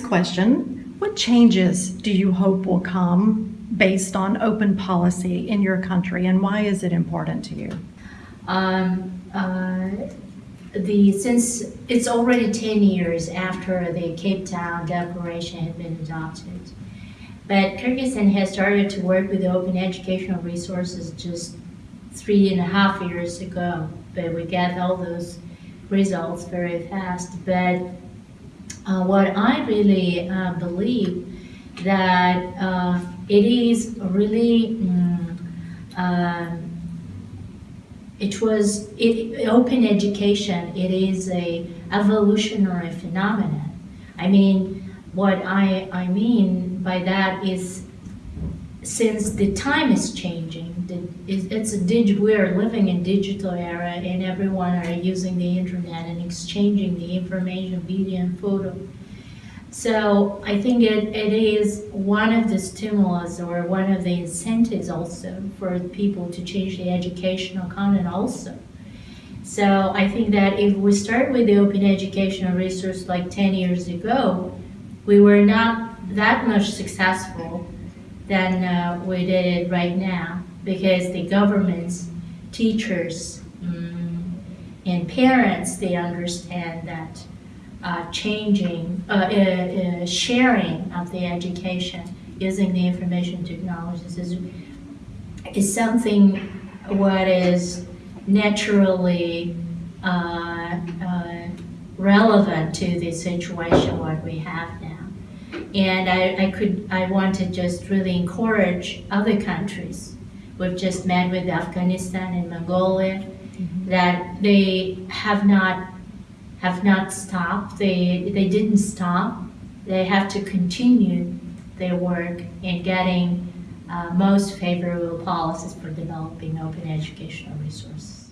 question, what changes do you hope will come based on open policy in your country and why is it important to you? Um, uh, the, since it's already 10 years after the Cape Town Declaration had been adopted, but Kyrgyzstan has started to work with open educational resources just three and a half years ago, but we got all those results very fast. But uh, what I really uh, believe that uh, it is really um, it was it, open education it is a evolutionary phenomenon. I mean what i i mean by that is since the time is changing it's a dig, we're living in digital era and everyone are using the internet and exchanging the information video and photo so I think it, it is one of the stimulus or one of the incentives also for people to change the educational content also. So I think that if we start with the open educational resource like 10 years ago, we were not that much successful than uh, we did it right now because the governments, teachers, um, and parents, they understand that uh, changing, uh, uh, uh, sharing of the education using the information technologies is, is something what is naturally uh, relevant to the situation what we have now. And I, I could, I want to just really encourage other countries. We've just met with Afghanistan and Mongolia mm -hmm. that they have not have not stopped. They, they didn't stop. They have to continue their work in getting uh, most favorable policies for developing open educational resources.